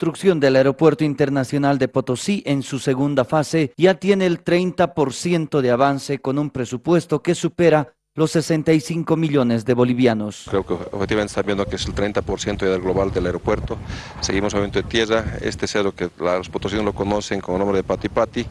construcción del Aeropuerto Internacional de Potosí en su segunda fase ya tiene el 30% de avance con un presupuesto que supera los 65 millones de bolivianos. Creo que objetivamente están viendo que es el 30% del global del aeropuerto. Seguimos movimiento de tierra. Este cerro que los potosinos lo conocen con el nombre de Pati Pati.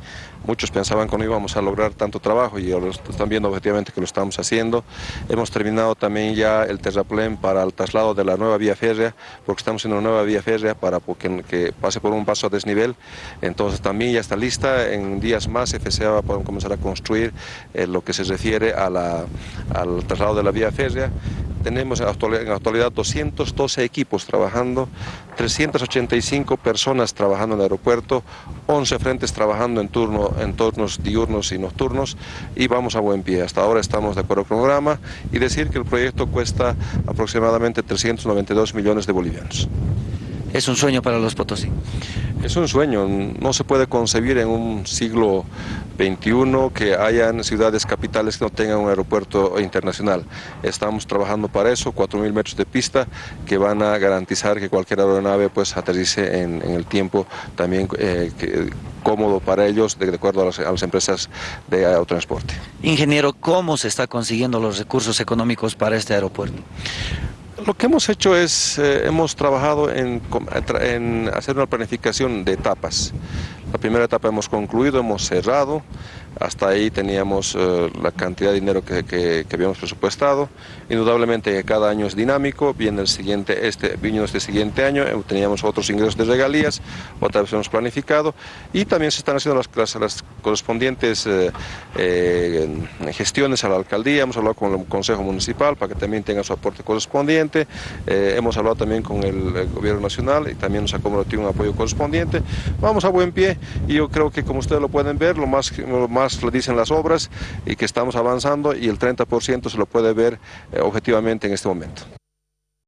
Muchos pensaban que no íbamos a lograr tanto trabajo y ahora están viendo objetivamente que lo estamos haciendo. Hemos terminado también ya el terraplén para el traslado de la nueva vía férrea, porque estamos en una nueva vía férrea para que, pase por un paso a desnivel. Entonces también ya está lista. En días más FCA va a poder comenzar a construir eh, lo que se refiere a la al traslado de la vía férrea. Tenemos en la actualidad 212 equipos trabajando, 385 personas trabajando en el aeropuerto, 11 frentes trabajando en, turno, en turnos diurnos y nocturnos y vamos a buen pie. Hasta ahora estamos de acuerdo con el programa y decir que el proyecto cuesta aproximadamente 392 millones de bolivianos. Es un sueño para los Potosí. Es un sueño, no se puede concebir en un siglo XXI que hayan ciudades capitales que no tengan un aeropuerto internacional. Estamos trabajando para eso, 4.000 metros de pista que van a garantizar que cualquier aeronave pues aterrice en, el tiempo también eh, cómodo para ellos de, acuerdo a las, a las empresas de autotransporte. Ingeniero, ¿cómo se está consiguiendo los recursos económicos para este aeropuerto? Lo que hemos hecho es, eh, hemos trabajado en, en, hacer una planificación de etapas. La primera etapa hemos concluido, hemos cerrado, hasta ahí teníamos eh, la cantidad de dinero que, habíamos presupuestado. Indudablemente cada año es dinámico, viene el siguiente, este, vino este siguiente año, eh, teníamos otros ingresos de regalías, otra vez hemos planificado y también se están haciendo las, las, correspondientes eh, gestiones a la alcaldía, hemos hablado con el Consejo Municipal para que también tenga su aporte correspondiente, hemos hablado también con el, Gobierno Nacional y también nos ha comprometido un apoyo correspondiente. Vamos a buen pie y yo creo que como ustedes lo pueden ver, lo más dicen las obras y que estamos avanzando y el 30% se lo puede ver eh, objetivamente en este momento.